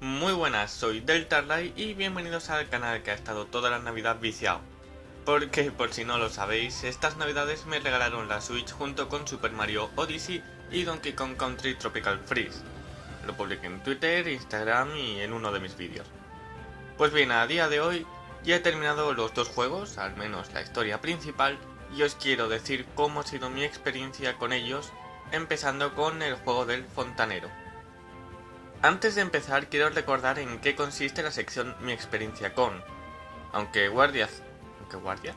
Muy buenas, soy Delta Light y bienvenidos al canal que ha estado toda la navidad viciado. Porque, por si no lo sabéis, estas navidades me regalaron la Switch junto con Super Mario Odyssey y Donkey Kong Country Tropical Freeze. Lo publiqué en Twitter, Instagram y en uno de mis vídeos. Pues bien, a día de hoy ya he terminado los dos juegos, al menos la historia principal, y os quiero decir cómo ha sido mi experiencia con ellos, empezando con el juego del fontanero. Antes de empezar quiero recordar en qué consiste la sección Mi experiencia con, aunque guardia... aunque guardia...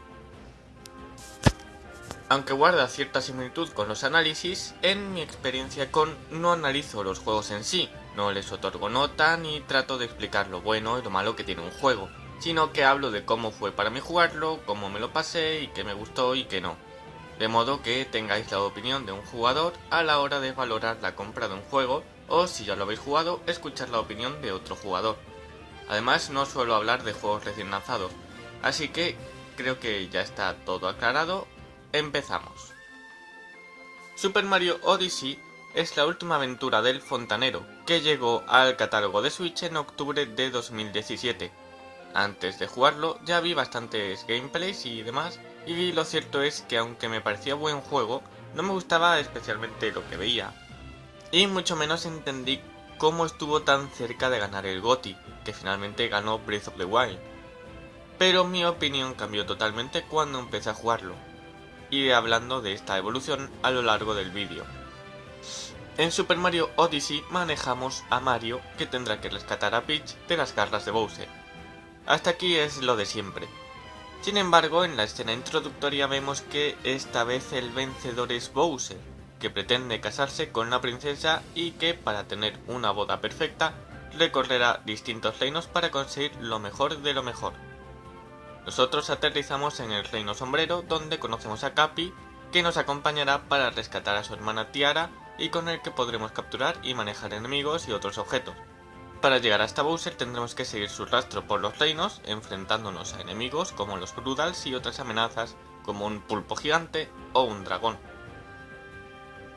Aunque guarda cierta similitud con los análisis, en mi experiencia con no analizo los juegos en sí, no les otorgo nota ni trato de explicar lo bueno y lo malo que tiene un juego, sino que hablo de cómo fue para mí jugarlo, cómo me lo pasé y qué me gustó y qué no. De modo que tengáis la opinión de un jugador a la hora de valorar la compra de un juego o si ya lo habéis jugado, escuchar la opinión de otro jugador. Además no suelo hablar de juegos recién lanzados, así que creo que ya está todo aclarado, empezamos. Super Mario Odyssey es la última aventura del fontanero, que llegó al catálogo de Switch en octubre de 2017. Antes de jugarlo ya vi bastantes gameplays y demás, y lo cierto es que aunque me parecía buen juego, no me gustaba especialmente lo que veía, y mucho menos entendí cómo estuvo tan cerca de ganar el GOTY, que finalmente ganó Breath of the Wild. Pero mi opinión cambió totalmente cuando empecé a jugarlo. Iré hablando de esta evolución a lo largo del vídeo. En Super Mario Odyssey manejamos a Mario que tendrá que rescatar a Peach de las garras de Bowser. Hasta aquí es lo de siempre. Sin embargo, en la escena introductoria vemos que esta vez el vencedor es Bowser, que pretende casarse con una princesa y que, para tener una boda perfecta, recorrerá distintos reinos para conseguir lo mejor de lo mejor. Nosotros aterrizamos en el reino sombrero, donde conocemos a Capi, que nos acompañará para rescatar a su hermana Tiara y con el que podremos capturar y manejar enemigos y otros objetos. Para llegar hasta Bowser tendremos que seguir su rastro por los reinos, enfrentándonos a enemigos como los Brudals y otras amenazas como un pulpo gigante o un dragón.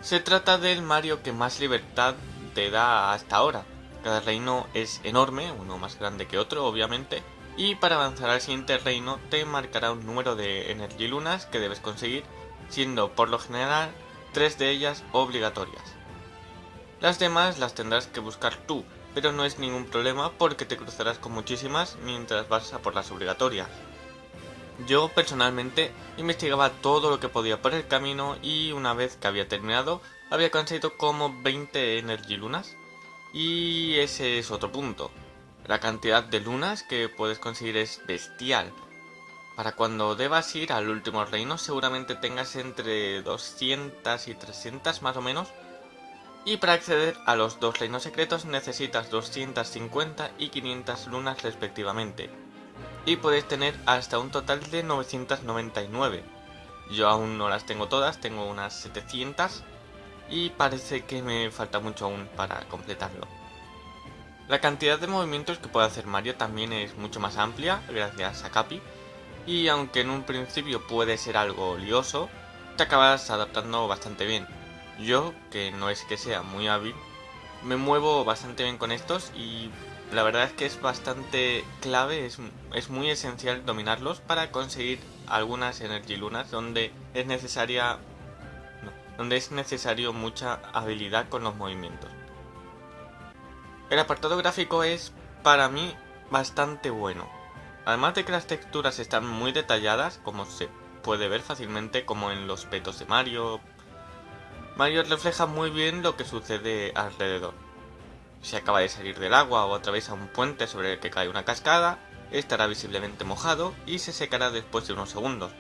Se trata del Mario que más libertad te da hasta ahora. Cada reino es enorme, uno más grande que otro obviamente, y para avanzar al siguiente reino te marcará un número de Energy Lunas que debes conseguir, siendo por lo general tres de ellas obligatorias. Las demás las tendrás que buscar tú, pero no es ningún problema porque te cruzarás con muchísimas mientras vas a por las obligatorias. Yo personalmente investigaba todo lo que podía por el camino y una vez que había terminado había conseguido como 20 Energy Lunas. Y ese es otro punto. La cantidad de lunas que puedes conseguir es bestial. Para cuando debas ir al último reino seguramente tengas entre 200 y 300 más o menos. Y para acceder a los dos reinos secretos necesitas 250 y 500 lunas respectivamente y puedes tener hasta un total de 999. Yo aún no las tengo todas, tengo unas 700 y parece que me falta mucho aún para completarlo. La cantidad de movimientos que puede hacer Mario también es mucho más amplia gracias a Capi y aunque en un principio puede ser algo lioso, te acabas adaptando bastante bien. Yo, que no es que sea muy hábil, me muevo bastante bien con estos y la verdad es que es bastante clave, es, muy esencial dominarlos para conseguir algunas Energy Lunas donde es necesaria donde es necesario mucha habilidad con los movimientos. El apartado gráfico es, para mí, bastante bueno. Además de que las texturas están muy detalladas, como se puede ver fácilmente como en los petos de Mario, Mario refleja muy bien lo que sucede alrededor. Si acaba de salir del agua o atraviesa un puente sobre el que cae una cascada, estará visiblemente mojado y se secará después de unos segundos.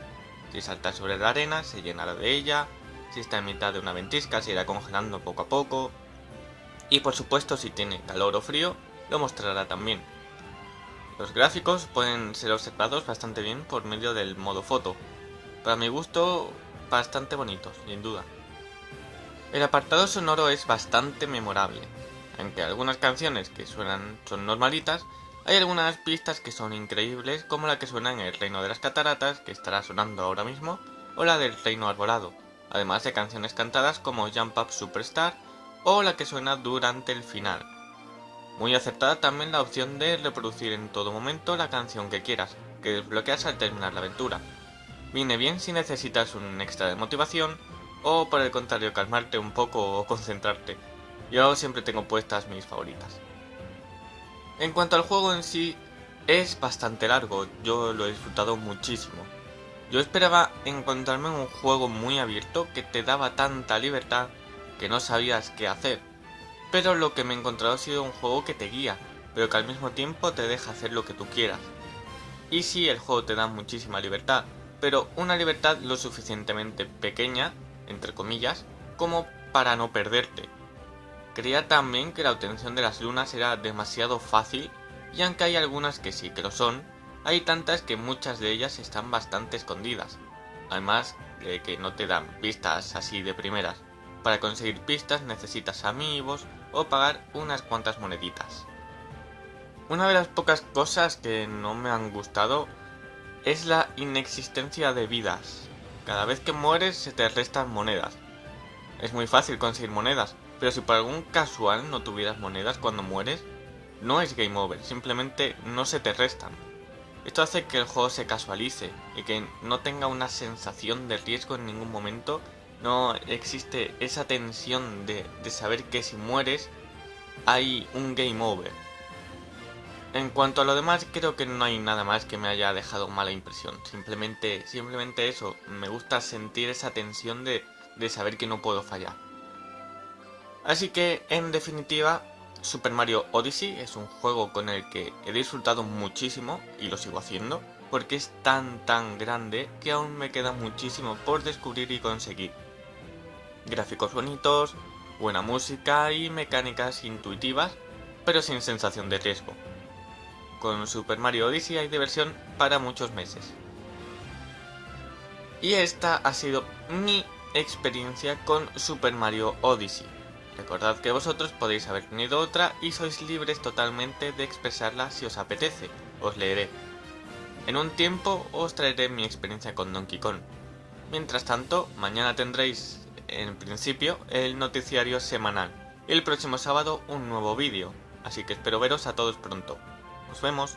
Si salta sobre la arena, se llenará de ella, si está en mitad de una ventisca, se irá congelando poco a poco, y por supuesto si tiene calor o frío, lo mostrará también. Los gráficos pueden ser observados bastante bien por medio del modo foto, para mi gusto bastante bonitos, sin duda. El apartado sonoro es bastante memorable, aunque algunas canciones que suenan son normalitas, hay algunas pistas que son increíbles, como la que suena en el Reino de las Cataratas, que estará sonando ahora mismo, o la del Reino Arbolado, además de canciones cantadas como Jump Up Superstar, o la que suena durante el final. Muy acertada también la opción de reproducir en todo momento la canción que quieras, que desbloqueas al terminar la aventura. Viene bien si necesitas un extra de motivación o por el contrario calmarte un poco o concentrarte. Yo siempre tengo puestas mis favoritas. En cuanto al juego en sí, es bastante largo, yo lo he disfrutado muchísimo. Yo esperaba encontrarme un juego muy abierto que te daba tanta libertad que no sabías qué hacer. Pero lo que me he encontrado ha sido un juego que te guía, pero que al mismo tiempo te deja hacer lo que tú quieras. Y sí, el juego te da muchísima libertad, pero una libertad lo suficientemente pequeña, entre comillas, como para no perderte. Creía también que la obtención de las lunas era demasiado fácil y aunque hay algunas que sí que lo son, hay tantas que muchas de ellas están bastante escondidas. Además de que no te dan pistas así de primeras. Para conseguir pistas necesitas amigos o pagar unas cuantas moneditas. Una de las pocas cosas que no me han gustado es la inexistencia de vidas. Cada vez que mueres se te restan monedas. Es muy fácil conseguir monedas, pero si por algún casual no tuvieras monedas cuando mueres, no es game over, simplemente no se te restan. Esto hace que el juego se casualice y que no tenga una sensación de riesgo en ningún momento, no existe esa tensión de, saber que si mueres hay un game over. En cuanto a lo demás, creo que no hay nada más que me haya dejado mala impresión. Simplemente, simplemente eso, me gusta sentir esa tensión de, de saber que no puedo fallar. Así que, en definitiva, Super Mario Odyssey es un juego con el que he disfrutado muchísimo y lo sigo haciendo porque es tan tan grande que aún me queda muchísimo por descubrir y conseguir. Gráficos bonitos, buena música y mecánicas intuitivas, pero sin sensación de riesgo. Con Super Mario Odyssey hay diversión para muchos meses. Y esta ha sido mi experiencia con Super Mario Odyssey. Recordad que vosotros podéis haber tenido otra y sois libres totalmente de expresarla si os apetece, os leeré. En un tiempo os traeré mi experiencia con Donkey Kong. Mientras tanto, mañana tendréis, en principio, el noticiario semanal y el próximo sábado un nuevo vídeo, así que espero veros a todos pronto. Nos vemos.